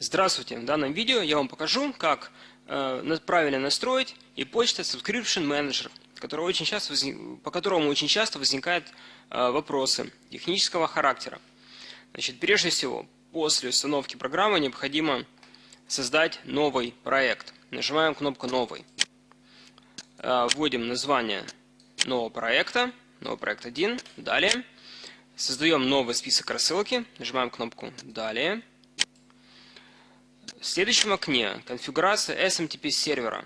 Здравствуйте! В данном видео я вам покажу, как э, правильно настроить и почта Subscription Manager, который очень часто возник, по которому очень часто возникают э, вопросы технического характера. Значит, прежде всего, после установки программы необходимо создать новый проект. Нажимаем кнопку «Новый». Э, вводим название нового проекта, новый проект 1, далее. Создаем новый список рассылки, нажимаем кнопку «Далее». В следующем окне конфигурация SMTP сервера.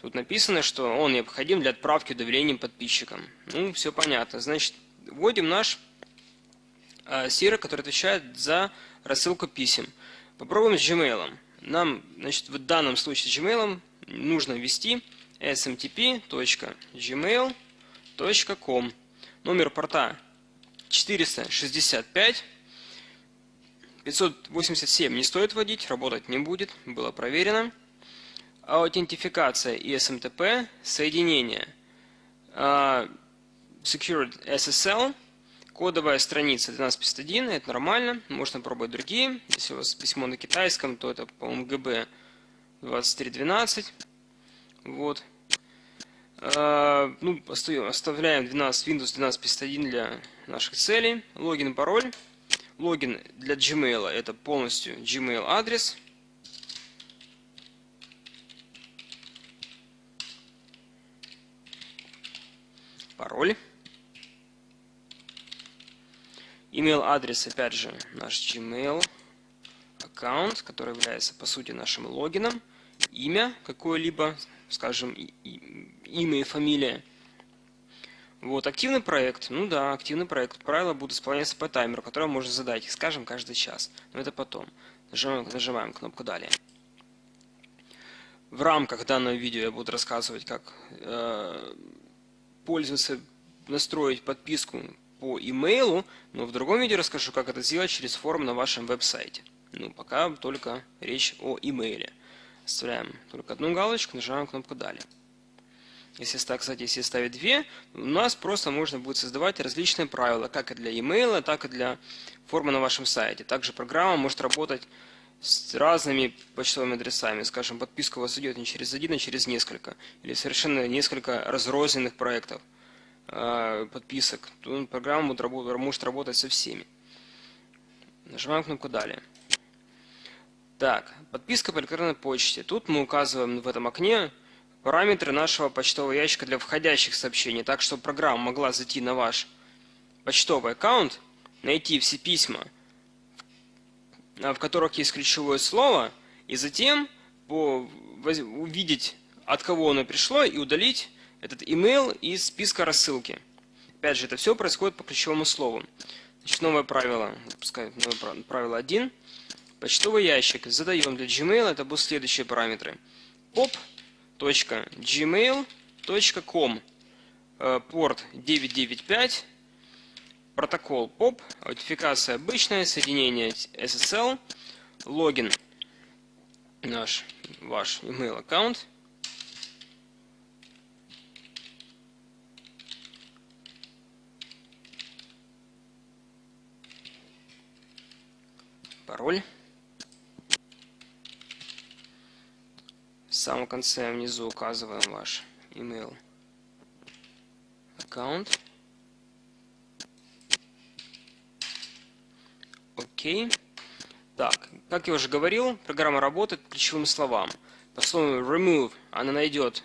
Тут написано, что он необходим для отправки уведомлений подписчикам. Ну, все понятно. Значит, вводим наш э, сервер, который отвечает за рассылку писем. Попробуем с Gmail. Нам, значит, в данном случае с Gmail нужно ввести smtp.gmail.com. Номер порта 465. 587 не стоит вводить, работать не будет, было проверено. Аутентификация и SMTP, соединение uh, Secured SSL, кодовая страница 1251, это нормально, можно пробовать другие. Если у вас письмо на китайском, то это, по-моему, GB 2312. Вот. Uh, ну, оставляем 12, Windows 1251 для наших целей. Логин, пароль. Логин для Gmail это полностью Gmail адрес. Пароль. Email адрес, опять же, наш Gmail аккаунт, который является по сути нашим логином. Имя какое-либо, скажем, имя и фамилия. Вот, активный проект. Ну да, активный проект. Правила будут исполняться по таймеру, который можно задать, скажем, каждый час. Но это потом. Нажимаем, нажимаем кнопку «Далее». В рамках данного видео я буду рассказывать, как э, пользоваться, настроить подписку по имейлу, но в другом видео расскажу, как это сделать через форум на вашем веб-сайте. Ну, пока только речь о имейле. Оставляем только одну галочку, нажимаем кнопку «Далее». Если, кстати, если ставить две, у нас просто можно будет создавать различные правила, как и для email, так и для формы на вашем сайте. Также программа может работать с разными почтовыми адресами. Скажем, подписка у вас идет не через один, а через несколько. Или совершенно несколько разрозненных проектов э, подписок. Программа может работать со всеми. Нажимаем кнопку «Далее». Так, подписка по электронной почте. Тут мы указываем в этом окне параметры нашего почтового ящика для входящих сообщений, так что программа могла зайти на ваш почтовый аккаунт, найти все письма, в которых есть ключевое слово, и затем увидеть, от кого оно пришло, и удалить этот email из списка рассылки. Опять же, это все происходит по ключевому слову. Значит, новое правило, пускай новое правило 1. Почтовый ящик задаем для Gmail, это будут следующие параметры. Pop gmail.com э, порт 995 протокол POP, аутентификация обычная, соединение SSL, логин наш, ваш email аккаунт. Пароль. Самом конце внизу указываем ваш email аккаунт. Окей. Так, как я уже говорил, программа работает по ключевым словам. По слову remove она найдет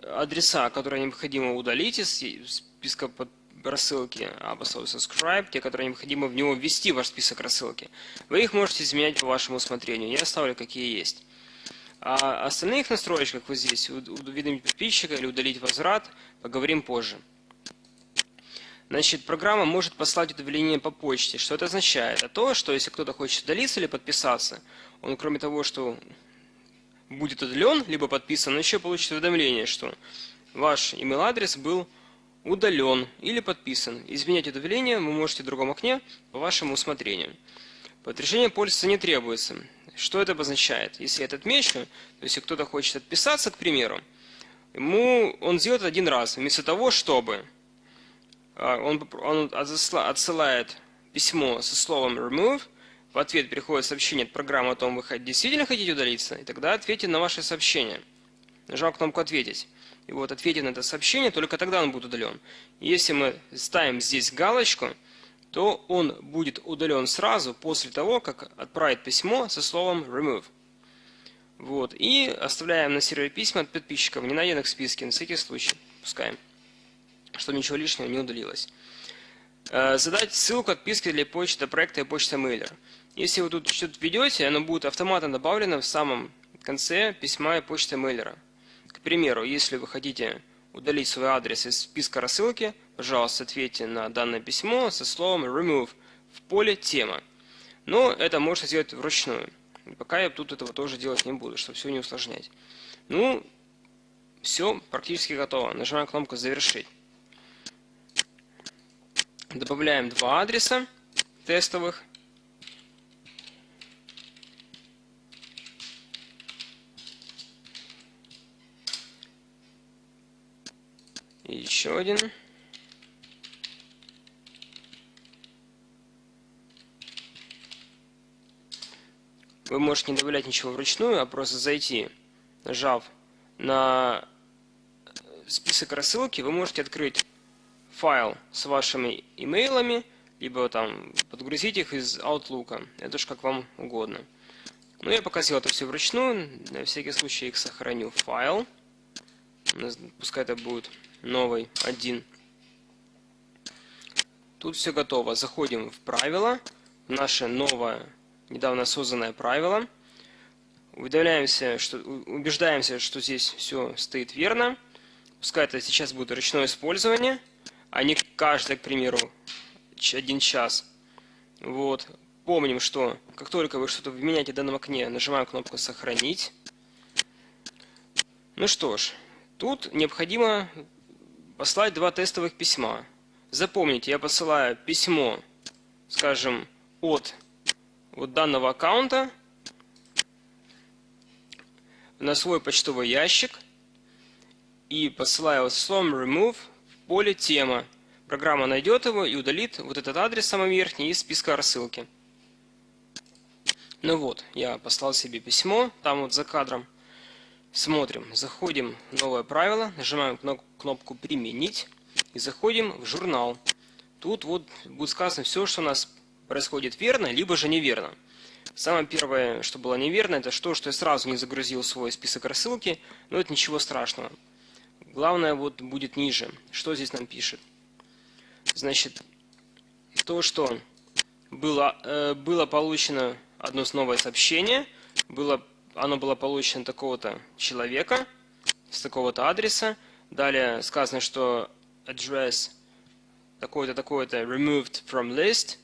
адреса, которые необходимо удалить из списка под рассылки, а по слову subscribe, те, которые необходимо в него ввести в ваш список рассылки. Вы их можете изменять по вашему усмотрению. Я оставлю какие есть. А остальных настроечках вот здесь, уведомить подписчика или удалить возврат, поговорим позже. Значит, программа может послать уведомление по почте. Что это означает? Это то, что если кто-то хочет удалиться или подписаться, он кроме того, что будет удален, либо подписан, еще получит уведомление, что ваш email адрес был удален или подписан. Изменять уведомление вы можете в другом окне по вашему усмотрению. Подтверждение пользователя не требуется. Что это обозначает? Если это отмечено, то есть кто-то хочет отписаться, к примеру, ему он сделает один раз, вместо того, чтобы а, он, он отсылает письмо со словом remove, в ответ приходит сообщение от программы о том, вы действительно хотите удалиться, и тогда ответьте на ваше сообщение. Нажал кнопку «Ответить». И вот ответив на это сообщение, только тогда он будет удален. Если мы ставим здесь галочку, то он будет удален сразу после того, как отправит письмо со словом remove. Вот. И оставляем на сервере письма от подписчиков, не найденных в списке, на всякий случай. Пускаем, чтобы ничего лишнего не удалилось. Э, задать ссылку отписки для почты проекта и почта мейлер. Если вы тут что-то введете, оно будет автоматом добавлено в самом конце письма и почты мейлера. К примеру, если вы хотите удалить свой адрес из списка рассылки, пожалуйста, ответьте на данное письмо со словом remove в поле тема. Но это можно сделать вручную. Пока я тут этого тоже делать не буду, чтобы все не усложнять. Ну, все практически готово. Нажимаем кнопку «Завершить». Добавляем два адреса тестовых. Еще один. Вы можете не добавлять ничего вручную, а просто зайти, нажав на список рассылки, вы можете открыть файл с вашими имейлами, либо там подгрузить их из Outlook. Это уж как вам угодно. Но я пока сделал это все вручную. На всякий случай их сохраню в файл. Пускай это будет новый один. Тут все готово. Заходим в правила. В наше новое, недавно созданное правило. Уведомляемся, что, убеждаемся, что здесь все стоит верно. Пускай это сейчас будет ручное использование а не каждый, к примеру, один час. Вот. Помним, что как только вы что-то меняете в данном окне, нажимаем кнопку «Сохранить». Ну что ж, тут необходимо послать два тестовых письма. Запомните, я посылаю письмо, скажем, от вот данного аккаунта на свой почтовый ящик и посылаю словом remove поле «Тема». Программа найдет его и удалит вот этот адрес самый верхний из списка рассылки. Ну вот, я послал себе письмо, там вот за кадром. Смотрим, заходим в новое правило, нажимаем кнопку «Применить» и заходим в журнал. Тут вот будет сказано все, что у нас происходит верно, либо же неверно. Самое первое, что было неверно, это то, что я сразу не загрузил свой список рассылки, но это ничего страшного. Главное вот будет ниже. Что здесь нам пишет? Значит, то, что было, э, было получено одно новое сообщение, было, оно было получено такого-то человека, с такого-то адреса. Далее сказано, что address такой-то, такой-то removed from list.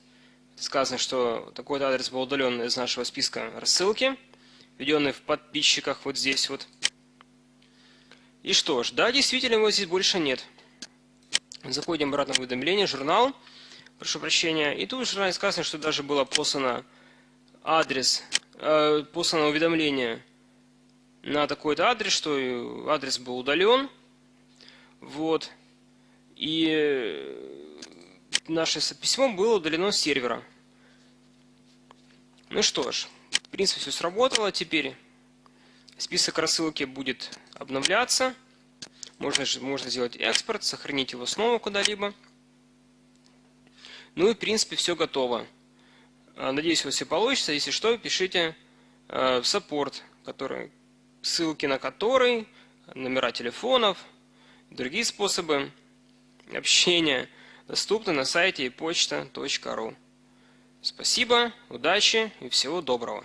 Сказано, что такой-то адрес был удален из нашего списка рассылки, введенный в подписчиках вот здесь вот. И что ж, да, действительно его здесь больше нет. Заходим обратно в уведомление, журнал, прошу прощения. И тут в журнале сказано, что даже было послано адрес, э, послано уведомление на такой-то адрес, что адрес был удален. Вот. И наше письмо было удалено с сервера. Ну что ж, в принципе все сработало. Теперь список рассылки будет обновляться. Можно, можно сделать экспорт, сохранить его снова куда-либо. Ну и в принципе все готово. А, надеюсь, у вас все получится. Если что, пишите э, в саппорт, который, ссылки на который, номера телефонов, другие способы общения доступны на сайте почта.ру. Спасибо, удачи и всего доброго.